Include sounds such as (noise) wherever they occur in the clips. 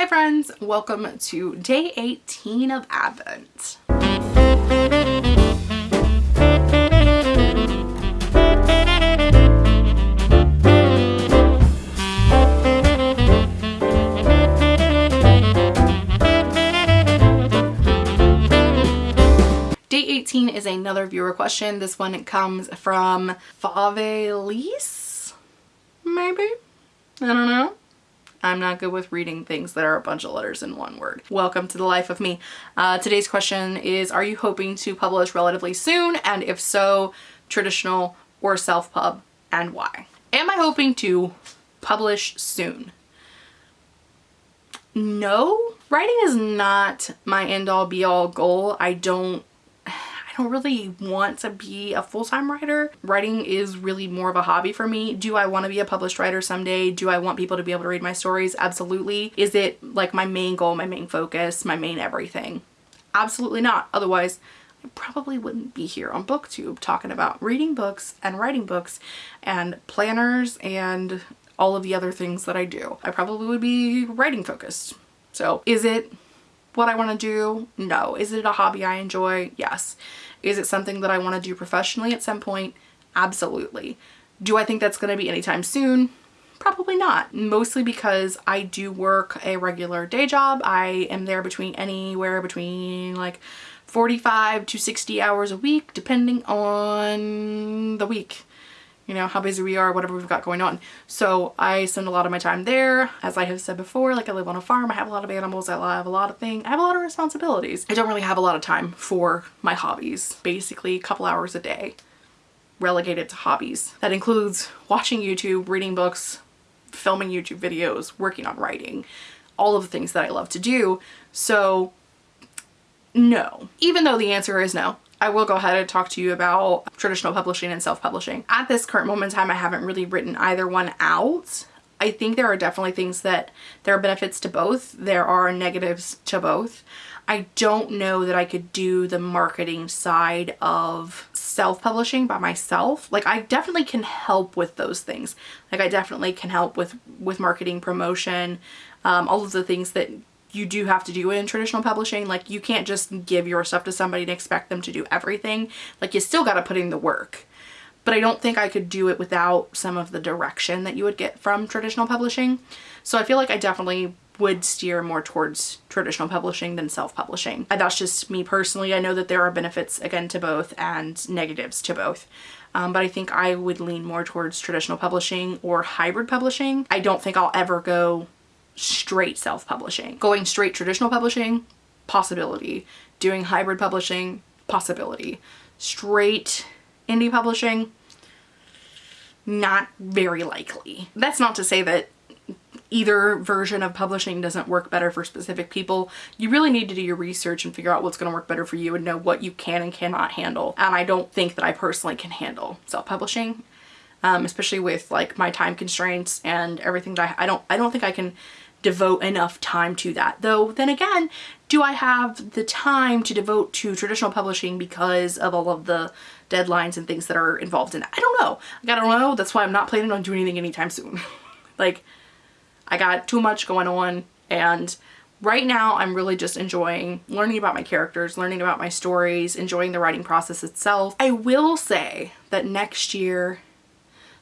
Hi friends, welcome to day 18 of Advent. Day 18 is another viewer question. This one comes from Favelise, maybe? I don't know. I'm not good with reading things that are a bunch of letters in one word. Welcome to the life of me. Uh, today's question is, are you hoping to publish relatively soon? And if so, traditional or self-pub and why? Am I hoping to publish soon? No, writing is not my end all be all goal. I don't don't really want to be a full-time writer. Writing is really more of a hobby for me. Do I want to be a published writer someday? Do I want people to be able to read my stories? Absolutely. Is it like my main goal, my main focus, my main everything? Absolutely not. Otherwise, I probably wouldn't be here on booktube talking about reading books and writing books and planners and all of the other things that I do. I probably would be writing focused. So is it what I want to do? No. Is it a hobby I enjoy? Yes. Is it something that I want to do professionally at some point? Absolutely. Do I think that's going to be anytime soon? Probably not. Mostly because I do work a regular day job. I am there between anywhere between like 45 to 60 hours a week depending on the week you know, how busy we are, whatever we've got going on. So I spend a lot of my time there. As I have said before, like I live on a farm, I have a lot of animals, I have a lot of things, I have a lot of responsibilities. I don't really have a lot of time for my hobbies, basically a couple hours a day relegated to hobbies. That includes watching YouTube, reading books, filming YouTube videos, working on writing, all of the things that I love to do. So no, even though the answer is no, I will go ahead and talk to you about traditional publishing and self-publishing. At this current moment in time, I haven't really written either one out. I think there are definitely things that there are benefits to both. There are negatives to both. I don't know that I could do the marketing side of self-publishing by myself. Like I definitely can help with those things. Like I definitely can help with, with marketing, promotion, um, all of the things that you do have to do it in traditional publishing. Like you can't just give your stuff to somebody and expect them to do everything. Like you still got to put in the work. But I don't think I could do it without some of the direction that you would get from traditional publishing. So I feel like I definitely would steer more towards traditional publishing than self-publishing. That's just me personally. I know that there are benefits again to both and negatives to both. Um, but I think I would lean more towards traditional publishing or hybrid publishing. I don't think I'll ever go straight self-publishing. Going straight traditional publishing, possibility. Doing hybrid publishing, possibility. Straight indie publishing, not very likely. That's not to say that either version of publishing doesn't work better for specific people. You really need to do your research and figure out what's going to work better for you and know what you can and cannot handle. And I don't think that I personally can handle self-publishing, um, especially with like my time constraints and everything that I, I don't, I don't think I can devote enough time to that. Though then again, do I have the time to devote to traditional publishing because of all of the deadlines and things that are involved in it? I don't know. I don't know. That's why I'm not planning on doing anything anytime soon. (laughs) like I got too much going on and right now I'm really just enjoying learning about my characters, learning about my stories, enjoying the writing process itself. I will say that next year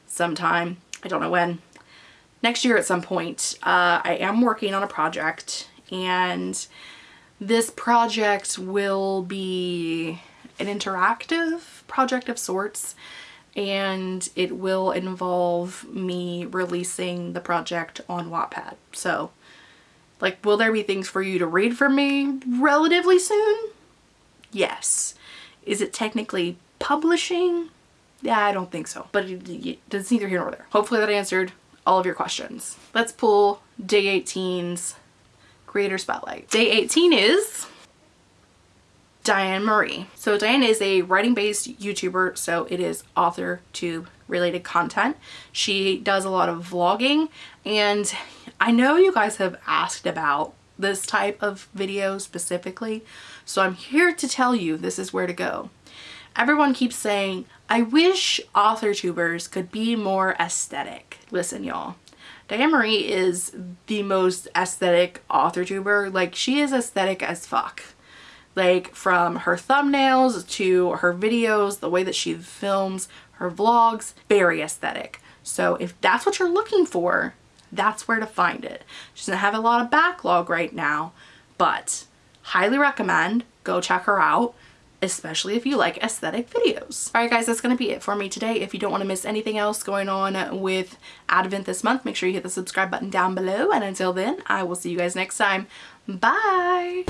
sometime, I don't know when, next year at some point, uh, I am working on a project and this project will be an interactive project of sorts and it will involve me releasing the project on Wattpad. So like will there be things for you to read from me relatively soon? Yes. Is it technically publishing? Yeah, I don't think so, but it's neither here nor there. Hopefully that answered all of your questions. Let's pull day 18's creator spotlight. Day 18 is Diane Marie. So Diane is a writing based YouTuber, so it is author tube related content. She does a lot of vlogging and I know you guys have asked about this type of video specifically, so I'm here to tell you this is where to go. Everyone keeps saying, I wish author tubers could be more aesthetic. Listen, y'all. Diane Marie is the most aesthetic author tuber. Like she is aesthetic as fuck. Like from her thumbnails to her videos, the way that she films her vlogs, very aesthetic. So if that's what you're looking for, that's where to find it. She doesn't have a lot of backlog right now, but highly recommend go check her out especially if you like aesthetic videos. Alright guys, that's going to be it for me today. If you don't want to miss anything else going on with Advent this month, make sure you hit the subscribe button down below. And until then, I will see you guys next time. Bye!